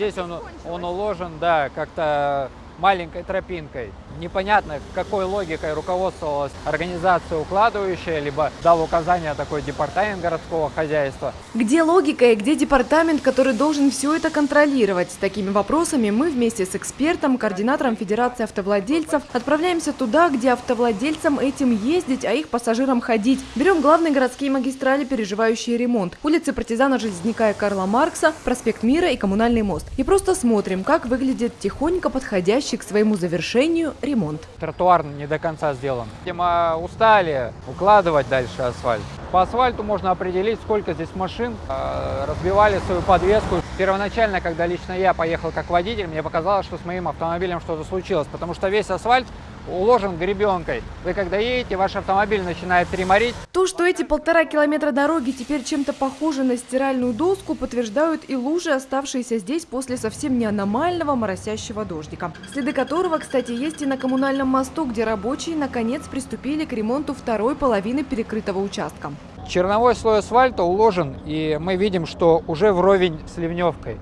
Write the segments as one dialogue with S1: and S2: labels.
S1: Здесь он, он уложен, да, как-то маленькой тропинкой. Непонятно, какой логикой руководствовалась организация укладывающая, либо дал указание такой департамент городского хозяйства.
S2: Где логика и где департамент, который должен все это контролировать? С такими вопросами мы вместе с экспертом, координатором Федерации автовладельцев отправляемся туда, где автовладельцам этим ездить, а их пассажирам ходить. Берем главные городские магистрали, переживающие ремонт. Улицы партизана Железняка и Карла Маркса, проспект Мира и Коммунальный мост. И просто смотрим, как выглядит тихонько подходящий к своему завершению ремонт.
S1: Тротуар не до конца сделан. Видимо, устали укладывать дальше асфальт. По асфальту можно определить, сколько здесь машин э, разбивали свою подвеску. Первоначально, когда лично я поехал как водитель, мне показалось, что с моим автомобилем что-то случилось, потому что весь асфальт уложен гребенкой. Вы когда едете, ваш автомобиль начинает треморить.
S2: То, что эти полтора километра дороги теперь чем-то похожи на стиральную доску, подтверждают и лужи, оставшиеся здесь после совсем не аномального моросящего дождика. Следы которого, кстати, есть и на коммунальном мосту, где рабочие наконец приступили к ремонту второй половины перекрытого участка.
S1: Черновой слой асфальта уложен, и мы видим, что уже вровень с ливневкой.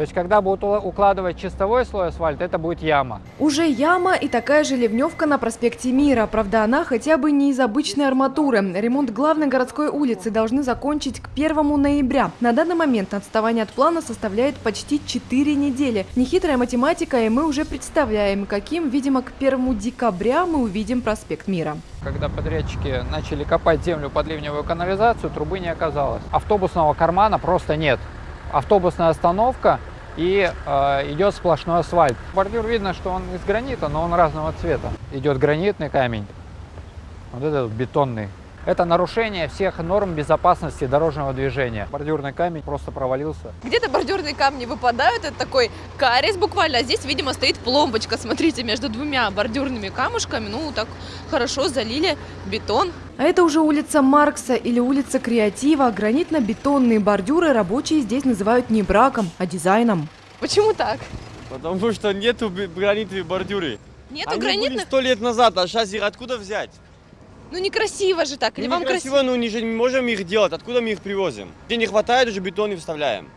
S1: То есть, когда будут укладывать чистовой слой асфальта, это будет яма.
S2: Уже яма и такая же ливневка на проспекте Мира. Правда, она хотя бы не из обычной арматуры. Ремонт главной городской улицы должны закончить к 1 ноября. На данный момент отставание от плана составляет почти 4 недели. Нехитрая математика, и мы уже представляем, каким, видимо, к 1 декабря мы увидим проспект Мира.
S1: Когда подрядчики начали копать землю под ливневую канализацию, трубы не оказалось. Автобусного кармана просто нет автобусная остановка и э, идет сплошной асфальт. Бордюр видно, что он из гранита, но он разного цвета. Идет гранитный камень, вот этот бетонный. Это нарушение всех норм безопасности дорожного движения. Бордюрный камень просто провалился.
S3: Где-то бордюрные камни выпадают, это такой карис буквально, а здесь, видимо, стоит пломбочка, смотрите, между двумя бордюрными камушками, ну, так хорошо залили бетон.
S2: А это уже улица Маркса или улица Креатива. Гранитно-бетонные бордюры рабочие здесь называют не браком, а дизайном.
S3: Почему так?
S4: Потому что нету гранитных бордюры.
S3: Нету
S4: Они
S3: гранитных?
S4: сто лет назад, а сейчас их откуда взять?
S3: Ну некрасиво же так, или
S4: ну,
S3: вам
S4: некрасиво,
S3: красиво?
S4: ну не, же не можем их делать, откуда мы их привозим? Где не хватает, уже бетон и вставляем.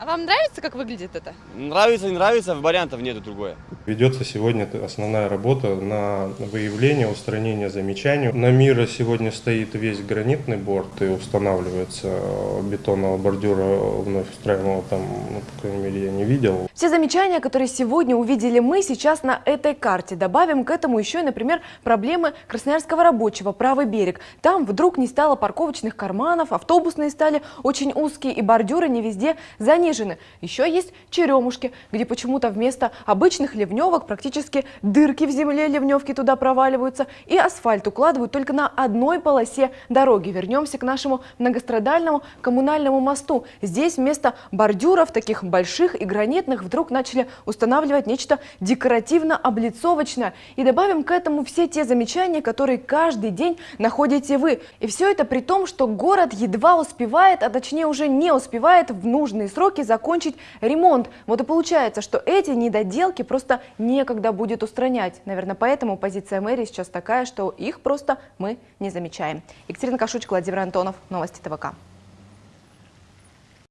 S3: А вам нравится, как выглядит это?
S4: Нравится, не нравится, вариантов нету другое.
S5: Ведется сегодня основная работа на выявление, устранение замечаний. На мира сегодня стоит весь гранитный борт и устанавливается бетонного бордюра вновь устраиваемого там, ну, по крайней мере, я не видел.
S2: Все замечания, которые сегодня увидели мы сейчас на этой карте. Добавим к этому еще и, например, проблемы Красноярского рабочего, правый берег. Там вдруг не стало парковочных карманов, автобусные стали очень узкие и бордюры не везде занижены. Еще есть черемушки, где почему-то вместо обычных ливневок практически дырки в земле ливневки туда проваливаются, и асфальт укладывают только на одной полосе дороги. Вернемся к нашему многострадальному коммунальному мосту. Здесь вместо бордюров, таких больших и гранитных, вдруг начали устанавливать нечто декоративно-облицовочное. И добавим к этому все те замечания, которые каждый день находите вы. И все это при том, что город едва успевает, а точнее уже не успевает в нужные сроки закончить ремонт. Вот и получается, что эти недоделки просто некогда будет устранять. Наверное, поэтому позиция мэрии сейчас такая, что их просто мы не замечаем. Екатерина Кашучка, Владимир Антонов, Новости ТВК.